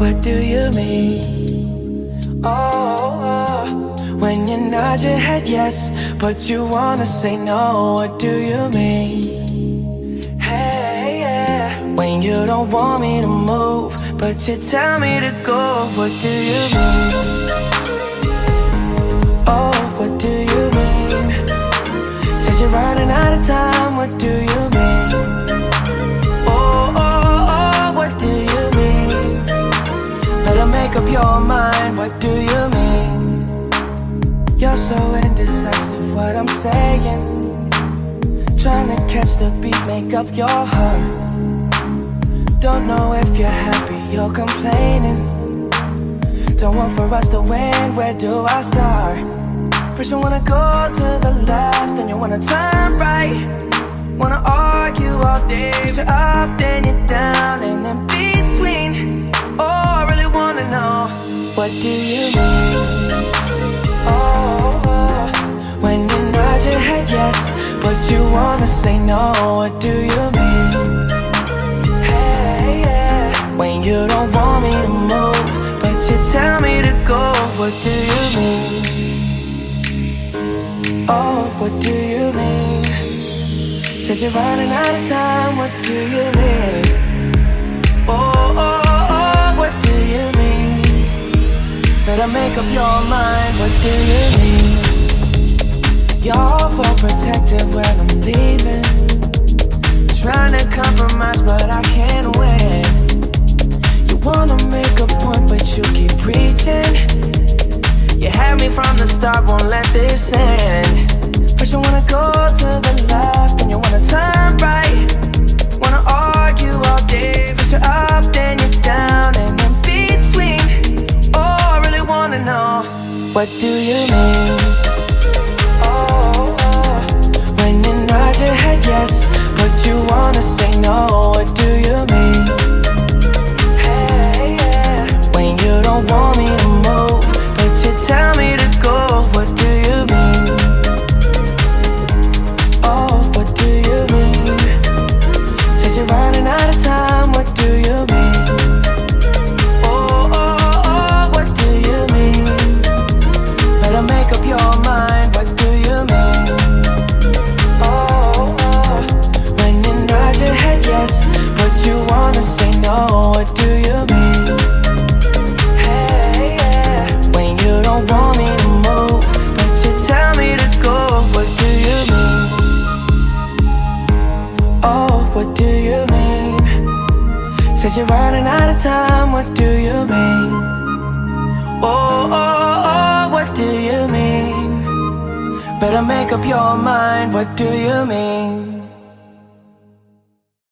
What do you mean? Oh, when you nod your head yes, but you wanna say no. What do you mean? Hey, yeah. When you don't want me to move, but you tell me to go. What do you mean? Oh, what do you mean? Said you're running out of time. What do you mean? Make up your mind. What do you mean? You're so indecisive. What I'm saying. Trying to catch the beat, make up your heart. Don't know if you're happy you're complaining. Don't want for us to win, where do I start? First you wanna go to the left, then you wanna turn right Wanna argue all day, you're up, then you're down And in What do you mean? Oh, oh. when you nod your head yes But you wanna say no, what do you mean? Hey, yeah. When you don't want me to move But you tell me to go, what do you mean? Oh, what do you mean? Said you're running out of time, what do you mean? Better make up your mind, what do you mean? You're overprotective when I'm leaving. Trying to compromise, but I can't win. You wanna make a point, but you keep preaching. You had me from the start, won't let this end What do you mean? Said you're running out of time, what do you mean? Oh, oh, oh, what do you mean? Better make up your mind, what do you mean?